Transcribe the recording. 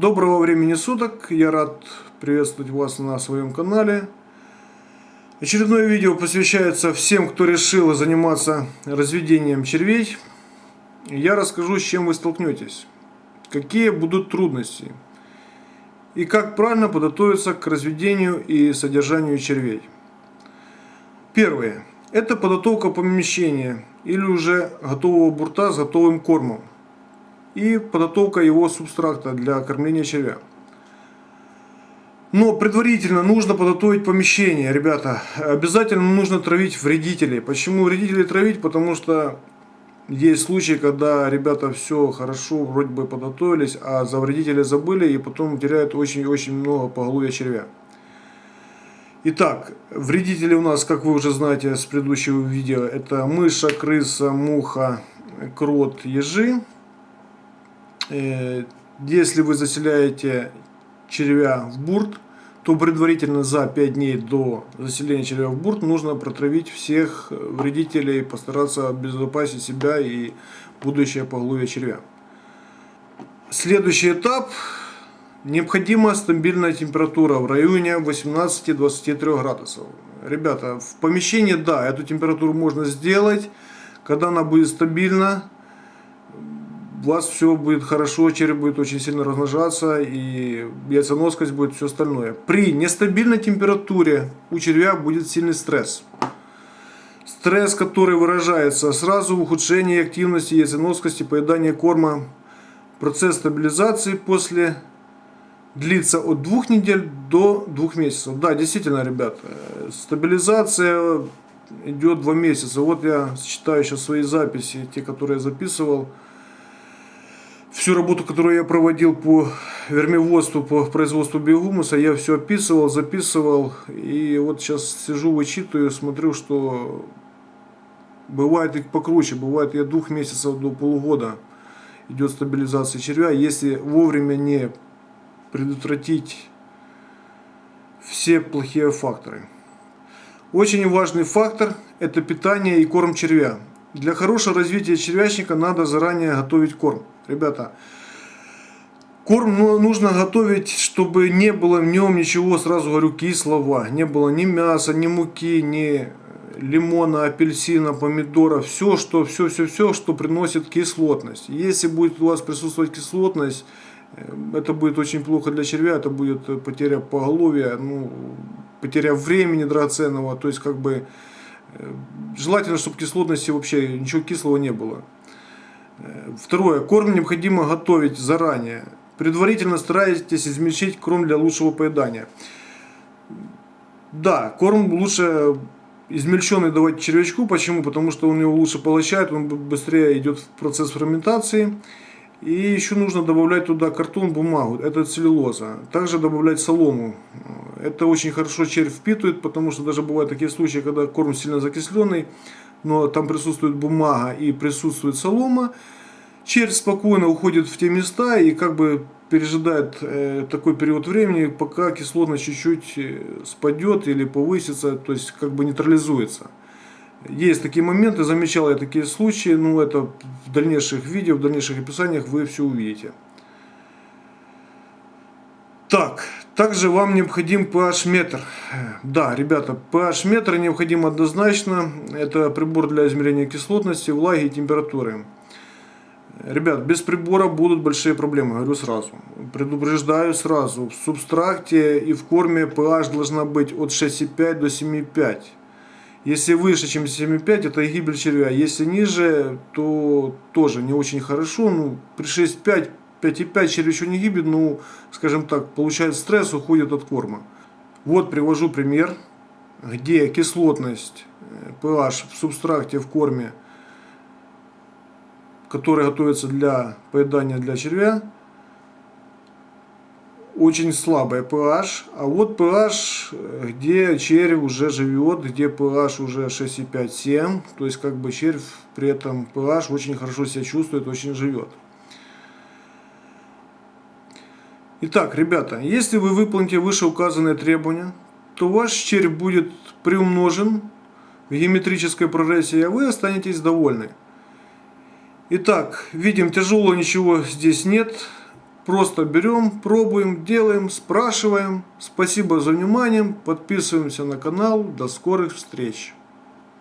Доброго времени суток, я рад приветствовать вас на своем канале. Очередное видео посвящается всем, кто решил заниматься разведением червей. Я расскажу, с чем вы столкнетесь, какие будут трудности и как правильно подготовиться к разведению и содержанию червей. Первое. Это подготовка помещения или уже готового бурта с готовым кормом и подготовка его субстракта для кормления червя. Но предварительно нужно подготовить помещение, ребята. Обязательно нужно травить вредителей. Почему вредителей травить? Потому что есть случаи, когда ребята все хорошо вроде бы подготовились, а за вредителей забыли и потом теряют очень-очень много поголовья червя. Итак, вредители у нас, как вы уже знаете с предыдущего видео, это мыша, крыса, муха, крот, ежи. Э, если вы заселяете червя в бурт, то предварительно за 5 дней до заселения червя в бурт нужно протравить всех вредителей, постараться обезопасить себя и будущее поголовье червя. Следующий этап. Необходима стабильная температура в районе 18-23 градусов. Ребята, в помещении, да, эту температуру можно сделать. Когда она будет стабильна, у вас все будет хорошо, череп будет очень сильно размножаться и яйценоскость будет все остальное. При нестабильной температуре у червя будет сильный стресс. Стресс, который выражается сразу в ухудшении активности яйценоскости, поедания корма. Процесс стабилизации после длится от двух недель до двух месяцев. Да, действительно, ребят, стабилизация идет два месяца. Вот я считаю сейчас свои записи, те, которые я записывал всю работу, которую я проводил по вермиводству, по производству биогумуса, я все описывал, записывал. И вот сейчас сижу, вычитываю, смотрю, что бывает и покруче, бывает от двух месяцев до полугода идет стабилизация червя. Если вовремя не предотвратить все плохие факторы. Очень важный фактор – это питание и корм червя. Для хорошего развития червячника надо заранее готовить корм. Ребята, корм ну, нужно готовить, чтобы не было в нем ничего, сразу говорю, кислого. Не было ни мяса, ни муки, ни лимона, апельсина, помидора. Все, что, все, все, все, что приносит кислотность. Если будет у вас присутствовать кислотность, э, это будет очень плохо для червя, это будет потеря поголовья, ну, потеря времени драгоценного, то есть как бы Э, желательно, чтобы кислотности вообще ничего кислого не было. Э, второе. Корм необходимо готовить заранее. Предварительно старайтесь измельчить корм для лучшего поедания. Да, корм лучше измельченный давать червячку. Почему? Потому что он его лучше поглощает, он быстрее идет в процесс ферментации. И еще нужно добавлять туда картон, бумагу, это целлюлоза. Также добавлять солому. Это очень хорошо червь впитывает, потому что даже бывают такие случаи, когда корм сильно закисленный, но там присутствует бумага и присутствует солома. Червь спокойно уходит в те места и как бы пережидает э, такой период времени, пока кислотность чуть-чуть э, спадет или повысится, то есть как бы нейтрализуется. Есть такие моменты, замечал я такие случаи, ну это в дальнейших видео, в дальнейших описаниях вы все увидите. Так, также вам необходим pH-метр. Да, ребята, pH-метр необходим однозначно. Это прибор для измерения кислотности, влаги и температуры. Ребят, без прибора будут большие проблемы, говорю сразу. Предупреждаю сразу. В субстракте и в корме pH должна быть от 6,5 до 7,5. Если выше, чем 7,5, это гибель червя. Если ниже, то тоже не очень хорошо. Ну, при 6,5, 5,5 червь еще не гибнет, ну, скажем так, получает стресс, уходит от корма. Вот привожу пример, где кислотность pH э, в субстракте в корме, который готовится для поедания для червя, очень слабая pH, а вот pH, где червь уже живет, где pH уже 6,5-7, то есть как бы червь при этом pH очень хорошо себя чувствует, очень живет. Итак, ребята, если вы выполните вышеуказанные требования, то ваш червь будет приумножен в геометрической прогрессии, а вы останетесь довольны. Итак, видим, тяжелого ничего здесь нет Просто берем, пробуем, делаем, спрашиваем. Спасибо за внимание. Подписываемся на канал. До скорых встреч.